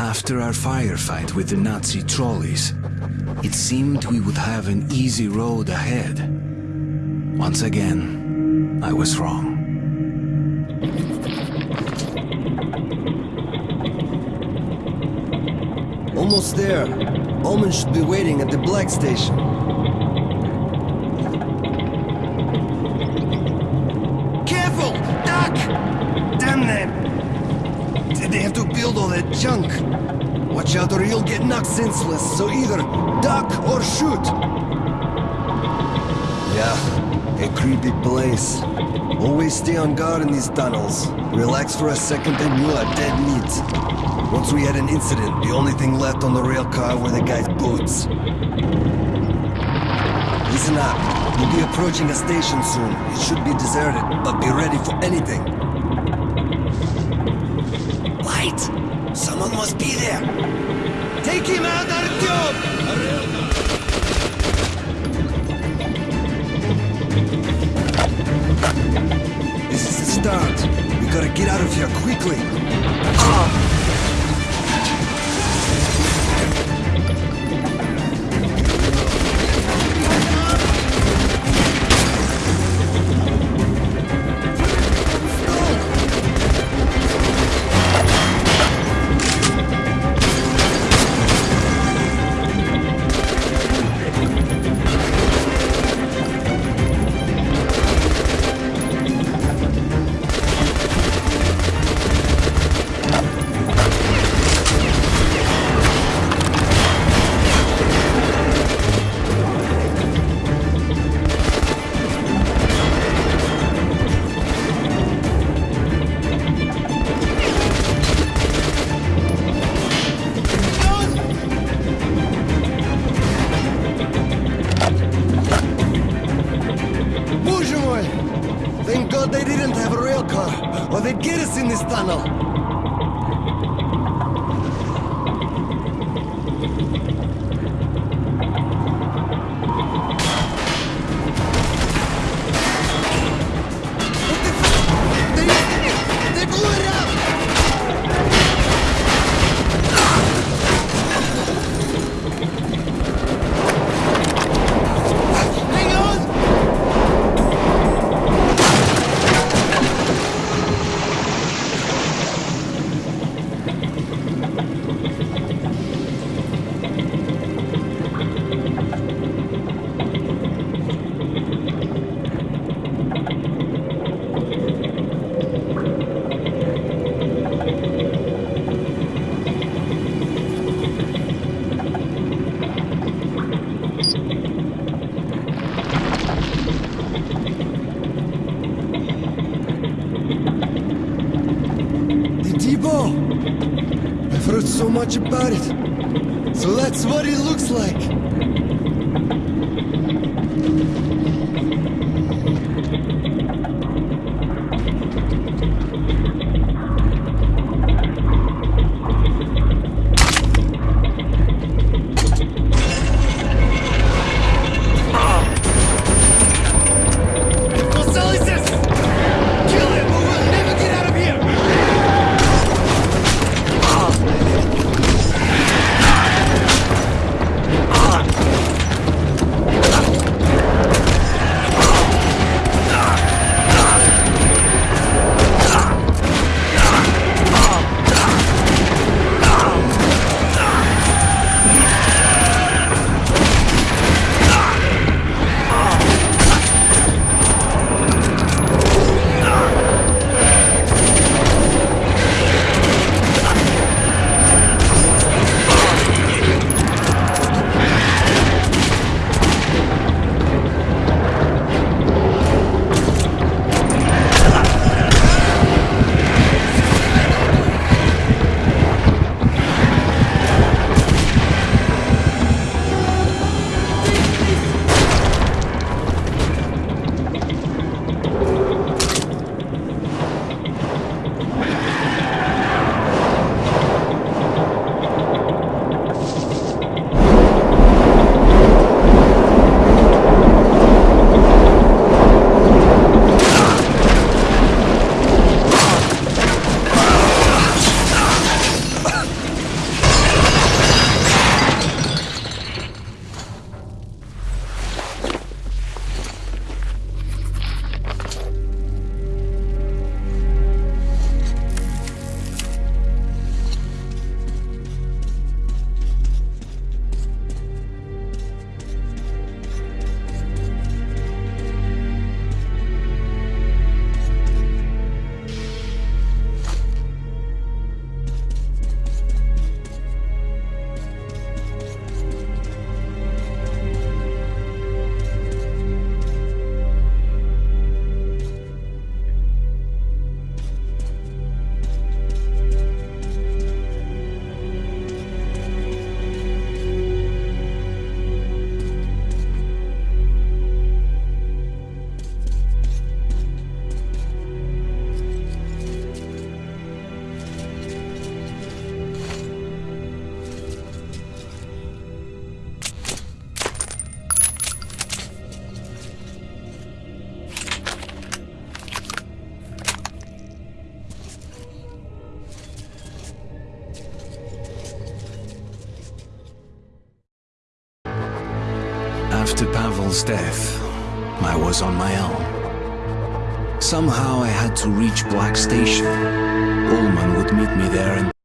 After our firefight with the Nazi trolleys, it seemed we would have an easy road ahead. Once again, I was wrong. Almost there. Ulman should be waiting at the Black Station. Build all that junk? Watch out or you'll get knocked senseless, so either duck or shoot! Yeah, a creepy place. Always stay on guard in these tunnels. Relax for a second and you are dead meat. Once we had an incident, the only thing left on the rail car were the guy's boots. Listen up. We'll be approaching a station soon. It should be deserted, but be ready for anything. Someone must be there! Take him out, Artyom! This is the start. We gotta get out of here quickly. Thank they didn't have a rail car, or they'd get us in this tunnel. So much about it. So that's what it looks like. After Pavel's death, I was on my own. Somehow I had to reach Black Station. Ulman would meet me there and